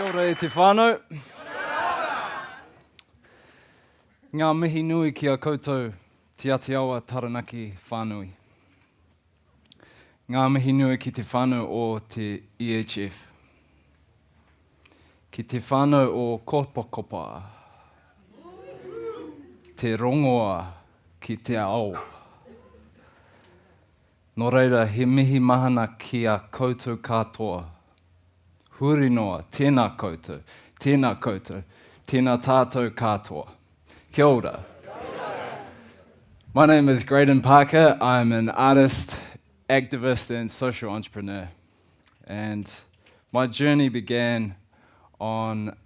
Kia ora e te whānau. Ngā mihi nui ki a koutou Te Atiawa Taranaki whānui. Ngā mihi nui ki te whānau o te EHF. Ki te whānau o Kopakopa. Te rongoa ki te ao. Nō reira, he mihi mahana ki a koutou katoa huri noa, tēnā koutou, tēnā koutou, tēnā tātou katoa. Kia ora. My name is Graydon Parker. I'm an artist, activist, and social entrepreneur. And my journey began on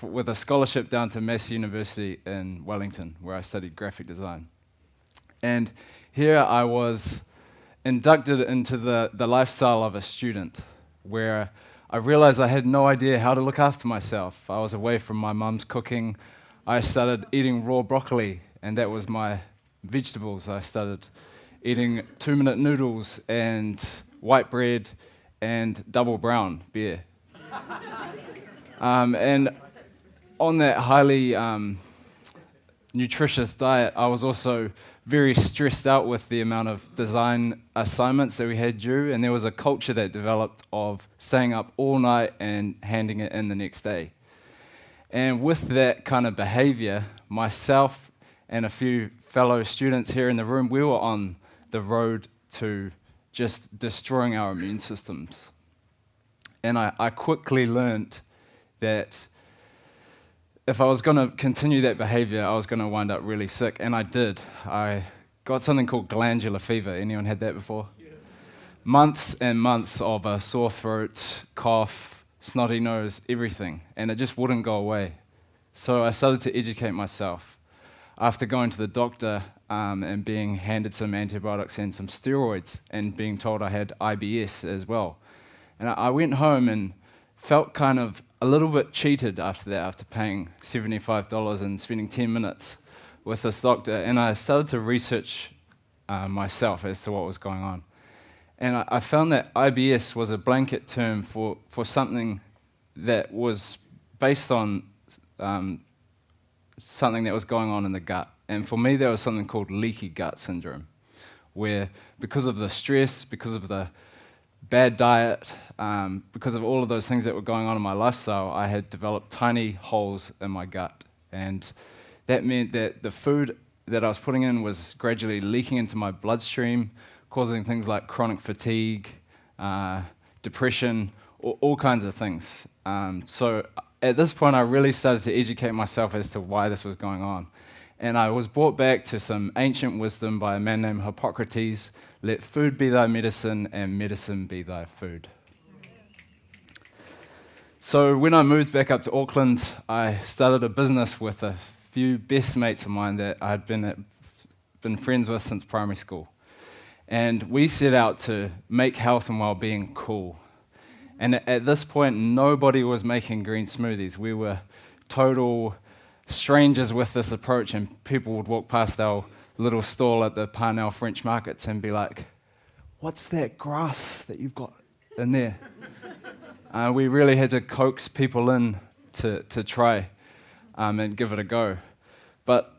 with a scholarship down to Massey University in Wellington, where I studied graphic design. And here I was inducted into the, the lifestyle of a student where I realized I had no idea how to look after myself. I was away from my mum's cooking. I started eating raw broccoli, and that was my vegetables. I started eating two minute noodles and white bread and double brown beer. um, and on that highly um, nutritious diet, I was also very stressed out with the amount of design assignments that we had due, and there was a culture that developed of staying up all night and handing it in the next day. And with that kind of behavior, myself and a few fellow students here in the room, we were on the road to just destroying our immune systems. And I, I quickly learned that if I was going to continue that behavior, I was going to wind up really sick, and I did. I got something called glandular fever. Anyone had that before? Yeah. Months and months of a sore throat, cough, snotty nose, everything, and it just wouldn't go away. So I started to educate myself. After going to the doctor um, and being handed some antibiotics and some steroids, and being told I had IBS as well. And I, I went home and felt kind of a little bit cheated after that, after paying $75 and spending 10 minutes with this doctor. And I started to research uh, myself as to what was going on. And I, I, found that IBS was a blanket term for, for something that was based on um, something that was going on in the gut. And for me, there was something called leaky gut syndrome, where because of the stress, because of the bad diet, um, because of all of those things that were going on in my lifestyle, I had developed tiny holes in my gut. And that meant that the food that I was putting in was gradually leaking into my bloodstream, causing things like chronic fatigue, uh, depression, all, all, kinds of things. Um, so at this point, I really started to educate myself as to why this was going on. And I was brought back to some ancient wisdom by a man named Hippocrates let food be thy medicine, and medicine be thy food. So, when I moved back up to Auckland, I started a business with a few best mates of mine that I'd been, at, been friends with since primary school. And we set out to make health and well being cool. And at this point, nobody was making green smoothies. We were total strangers with this approach, and people would walk past our little stall at the Parnell French markets and be like, What's that grass that you've got in there? uh, we really had to coax people in to, to try um, and give it a go. But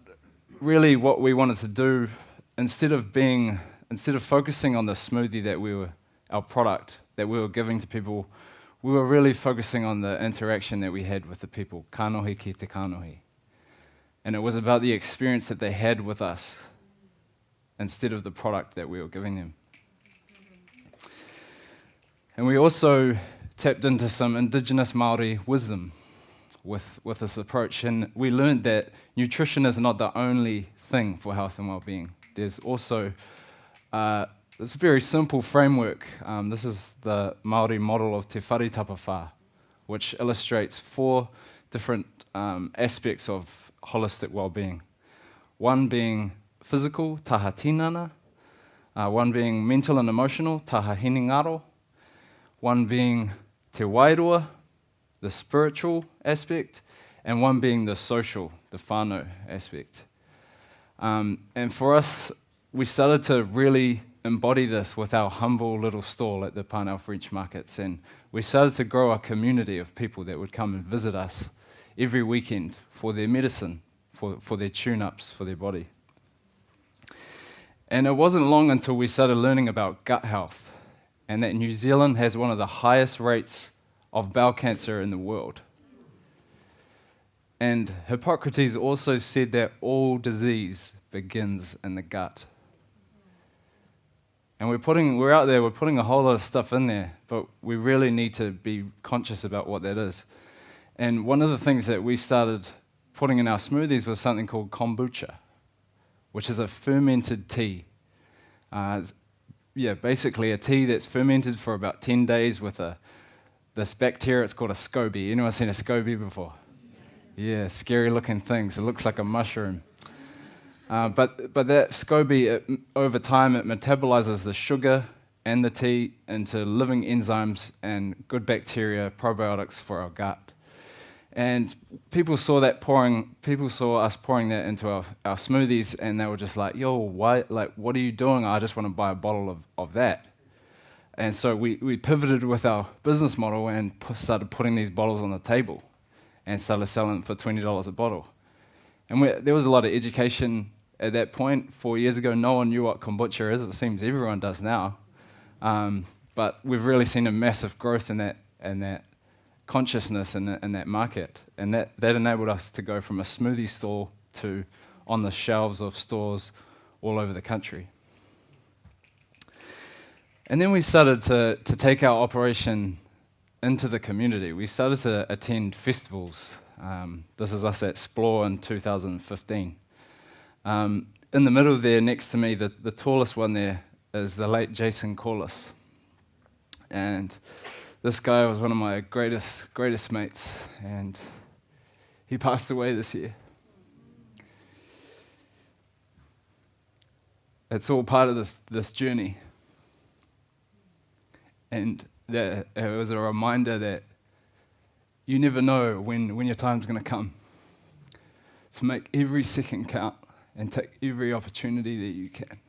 really, what we wanted to do, instead of being, instead of focusing on the smoothie that we were, our product that we were giving to people, we were really focusing on the interaction that we had with the people, kanohi ki te kanohi. And it was about the experience that they had with us instead of the product that we were giving them. And we also tapped into some indigenous Maori wisdom with, with this approach. And we learned that nutrition is not the only thing for health and well being. There's also uh, this very simple framework. Um, this is the Maori model of Te Whare Tapawha, which illustrates four different um, aspects of holistic well being. One being physical, taha tinana, uh, one being mental and emotional, taha hinengaro, one being te wairua, the spiritual aspect, and one being the social, the whānau aspect. Um, and for us, we started to really embody this with our humble little stall at the Parnell French markets. And we started to grow a community of people that would come and visit us every weekend for their medicine, for, for their tune ups for their body. And it wasn't long until we started learning about gut health and that New Zealand has one of the highest rates of bowel cancer in the world. And Hippocrates also said that all disease begins in the gut. And we're putting, we're out there, we're putting a whole lot of stuff in there, but we really need to be conscious about what that is. And one of the things that we started putting in our smoothies was something called kombucha which is a fermented tea. Uh, yeah, basically a tea that's fermented for about 10 days with a, this bacteria, it's called a SCOBY. Anyone seen a SCOBY before? Yeah, scary looking things. It looks like a mushroom. Uh, but, but that SCOBY, it, over time, it metabolizes the sugar and the tea into living enzymes and good bacteria, probiotics for our gut. And people saw that pouring, people saw us pouring that into our, our smoothies, and they were just like, yo, why, like, what are you doing? I just want to buy a bottle of, of that. And so we, we pivoted with our business model and started putting these bottles on the table and started selling for $20 a bottle. And we, there was a lot of education at that point. Four years ago, no one knew what kombucha is. It seems everyone does now. Um, but we've really seen a massive growth in that, in that consciousness in, in that market. And that, that enabled us to go from a smoothie store to on the shelves of stores all over the country. And then we started to, to take our operation into the community. We started to attend festivals. Um, this is us at Splore in 2015. Um, in the middle there, next to me, the, the tallest one there is the late Jason Corliss. And this guy was one of my greatest, greatest mates, and he passed away this year. It's all part of this, this journey. And that, it was a reminder that you never know when, when your time's going to come. To make every second count and take every opportunity that you can.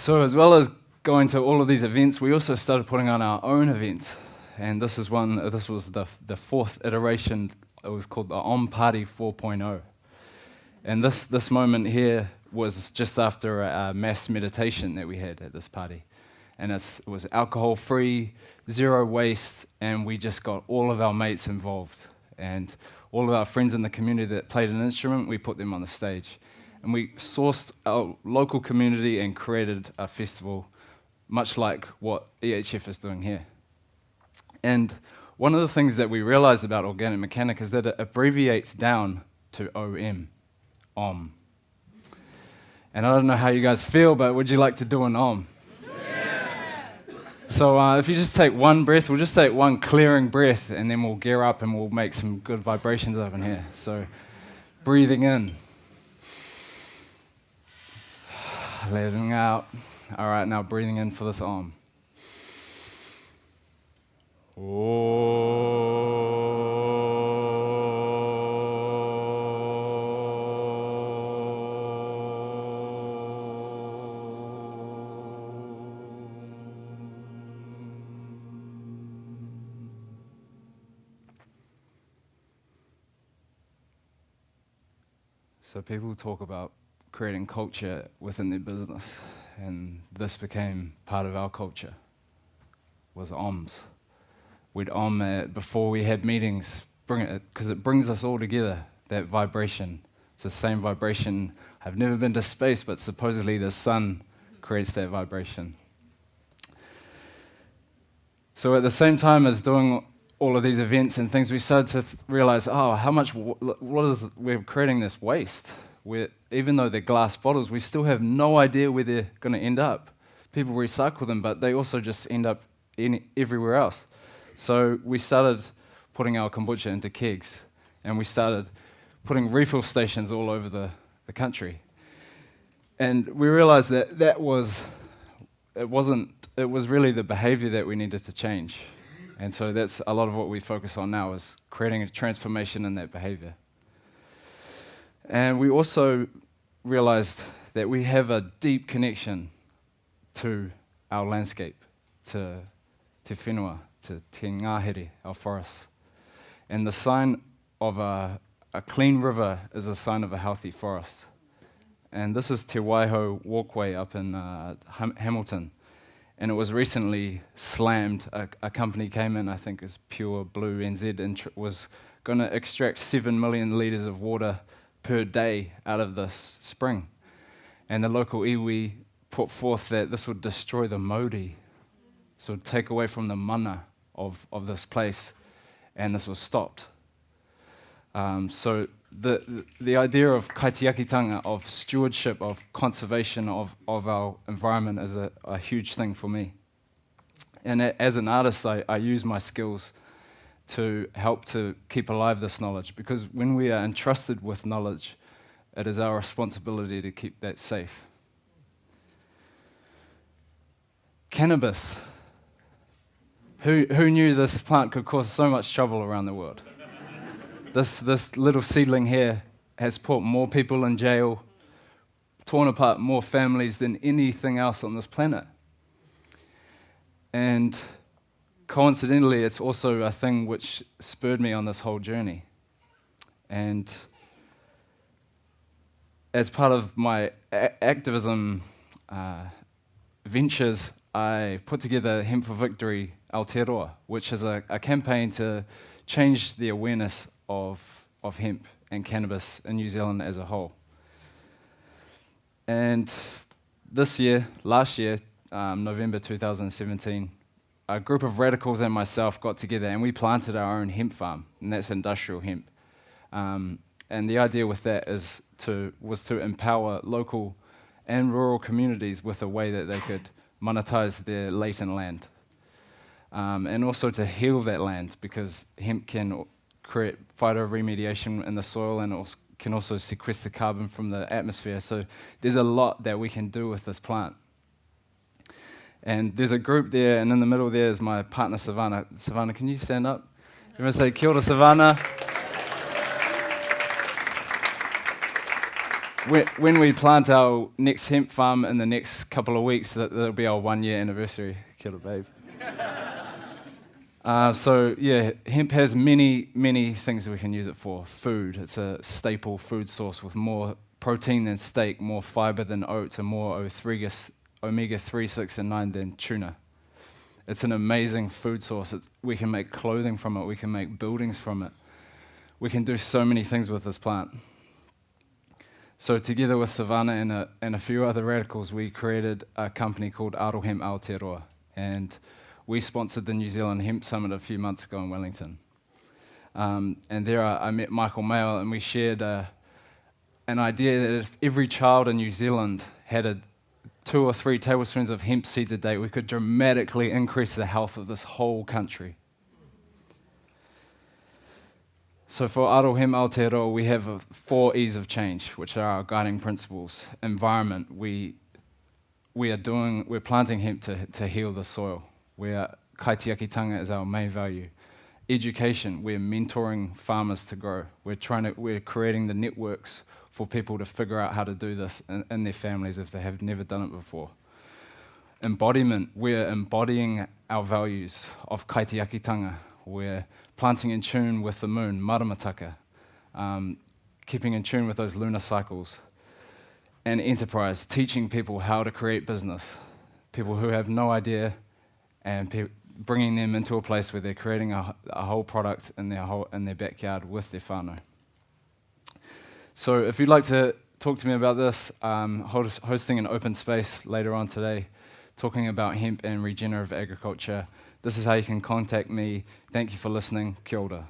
So, as well as going to all of these events, we also started putting on our own events. And this is one, this was the, the fourth iteration. It was called the Om Party 4.0. And this, this moment here was just after a, a mass meditation that we had at this party. And it was alcohol free, zero waste, and we just got all of our mates involved. And all of our friends in the community that played an instrument, we put them on the stage and we sourced our local community and created a festival, much like what EHF is doing here. And one of the things that we realized about organic mechanic is that it abbreviates down to OM, OM. And I don't know how you guys feel, but would you like to do an OM? So uh, if you just take one breath, we'll just take one clearing breath, and then we'll gear up and we'll make some good vibrations up in here. So breathing in. letting out. All right, now breathing in for this arm. So people talk about creating culture within their business. And this became part of our culture, was OMS. We'd OM before we had meetings, bring it, because it brings us all together, that vibration. It's the same vibration. I've never been to space, but supposedly the sun creates that vibration. So at the same time as doing all of these events and things, we started to realize, oh, how much, what is, we're creating this waste where even though they're glass bottles, we still have no idea where they're going to end up. People recycle them, but they also just end up in everywhere else. So we started putting our kombucha into kegs, and we started putting refill stations all over the, the country. And we realized that that was, it wasn't, it was really the behavior that we needed to change. And so that's a lot of what we focus on now is creating a transformation in that behavior. And we also realized that we have a deep connection to our landscape, to Te Whenua, to Te Ngāhere, our forests. And the sign of a, a clean river is a sign of a healthy forest. And this is Te Waihou Walkway up in uh, Ham- Hamilton. And it was recently slammed. A, a, company came in, I think it's Pure Blue NZ, and was going to extract 7 million litres of water per day out of this spring. And the local iwi put forth that this would destroy the mauri, so take away from the mana of, of this place, and this was stopped. Um, so the, the idea of kaitiakitanga, of stewardship, of conservation of, of our environment is a, a huge thing for me. And as an artist, I, I use my skills to help to keep alive this knowledge because when we are entrusted with knowledge, it is our responsibility to keep that safe. Cannabis. Who, who knew this plant could cause so much trouble around the world? this, this little seedling here has put more people in jail, torn apart more families than anything else on this planet. And coincidentally, it's also a thing which spurred me on this whole journey. And as part of my activism uh, ventures, I put together Hemp for Victory Aotearoa, which is a, a campaign to change the awareness of, of hemp and cannabis in New Zealand as a whole. And this year, last year, um, November 2017, a group of radicals and myself got together and we planted our own hemp farm, and that's industrial hemp. Um, and the idea with that is to, was to empower local and rural communities with a way that they could monetize their latent land. Um, and also to heal that land because hemp can create phytoremediation in the soil and also can also sequester carbon from the atmosphere. So there's a lot that we can do with this plant. And there's a group there, and in the middle there is my partner Savannah. Savannah, can you stand up? To say kia ora, Savannah? when we plant our next hemp farm in the next couple of weeks, that'll be our one year anniversary. Kia babe. Uh, so yeah, hemp has many, many things that we can use it for. Food, it's a staple food source with more protein than steak, more fiber than oats, and more omega 3, 6, and 9 than tuna. It's an amazing food source. It's, we can make clothing from it, we can make buildings from it. We can do so many things with this plant. So, together with Savannah and a, and a few other radicals, we created a company called Arohem Aotearoa. And we sponsored the New Zealand Hemp Summit a few months ago in Wellington. Um, and there I, I, met Michael Mayo, and we shared an idea that if every child in New Zealand had a two or three tablespoons of hemp seeds a day, we could dramatically increase the health of this whole country. So for Arohem Aotearoa, we have four E's of change, which are our guiding principles. Environment, we, we are doing, we're planting hemp to, to heal the soil where kaitiakitanga is our main value. Education, we're mentoring farmers to grow. We're, trying to, we're creating the networks for people to figure out how to do this in, in their families if they have never done it before. Embodiment, we're embodying our values of kaitiakitanga. We're planting in tune with the moon, maramataka, um, keeping in tune with those lunar cycles. And enterprise, teaching people how to create business. People who have no idea and bringing them into a place where they're creating a, a whole product in their, whole, in their backyard with their whānau. So if you'd like to talk to me about this, um, host, hosting an open space later on today, talking about hemp and regenerative agriculture, this is how you can contact me. Thank you for listening. Kia ora.